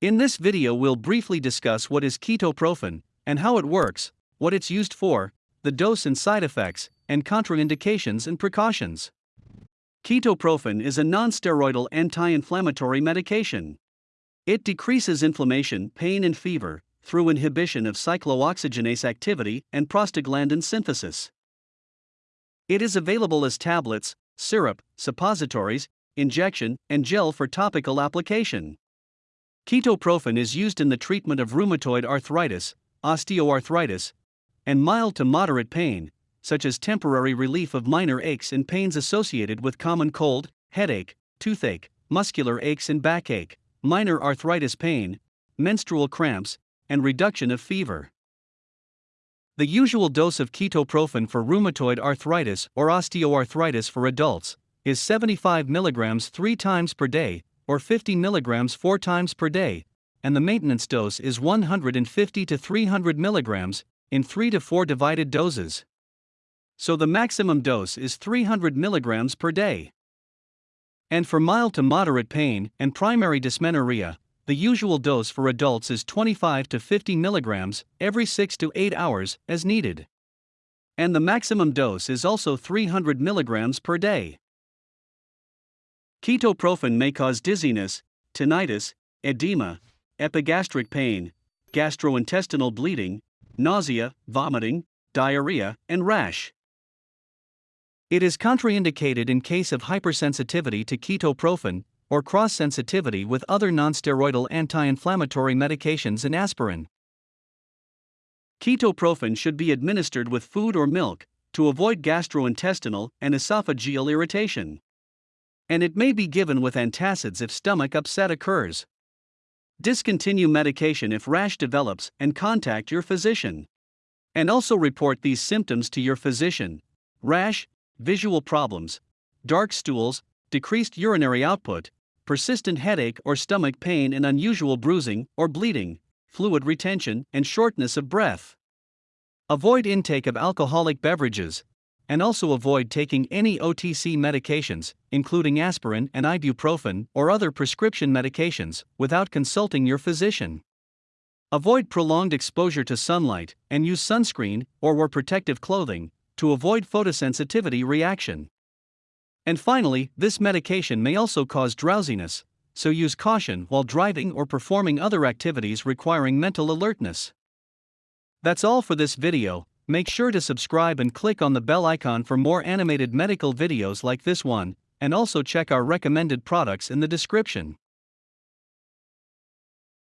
In this video we'll briefly discuss what is ketoprofen, and how it works, what it's used for, the dose and side effects, and contraindications and precautions. Ketoprofen is a non-steroidal anti-inflammatory medication. It decreases inflammation, pain and fever through inhibition of cyclooxygenase activity and prostaglandin synthesis. It is available as tablets, syrup, suppositories, injection, and gel for topical application. Ketoprofen is used in the treatment of rheumatoid arthritis, osteoarthritis, and mild to moderate pain, such as temporary relief of minor aches and pains associated with common cold, headache, toothache, muscular aches and backache, minor arthritis pain, menstrual cramps, and reduction of fever. The usual dose of ketoprofen for rheumatoid arthritis or osteoarthritis for adults is 75 mg 3 times per day or 50 mg 4 times per day, and the maintenance dose is 150 to 300 mg in 3 to 4 divided doses. So the maximum dose is 300 mg per day. And for mild to moderate pain and primary dysmenorrhea, the usual dose for adults is 25 to 50 mg every 6 to 8 hours as needed. And the maximum dose is also 300 mg per day. Ketoprofen may cause dizziness, tinnitus, edema, epigastric pain, gastrointestinal bleeding, nausea, vomiting, diarrhea, and rash. It is contraindicated in case of hypersensitivity to ketoprofen or cross sensitivity with other nonsteroidal anti inflammatory medications and aspirin. Ketoprofen should be administered with food or milk to avoid gastrointestinal and esophageal irritation and it may be given with antacids if stomach upset occurs. Discontinue medication if rash develops and contact your physician. And also report these symptoms to your physician rash, visual problems, dark stools, decreased urinary output, persistent headache or stomach pain, and unusual bruising or bleeding, fluid retention, and shortness of breath. Avoid intake of alcoholic beverages, and also avoid taking any OTC medications, including aspirin and ibuprofen or other prescription medications, without consulting your physician. Avoid prolonged exposure to sunlight and use sunscreen or wear protective clothing to avoid photosensitivity reaction. And finally, this medication may also cause drowsiness, so use caution while driving or performing other activities requiring mental alertness. That's all for this video, Make sure to subscribe and click on the bell icon for more animated medical videos like this one, and also check our recommended products in the description.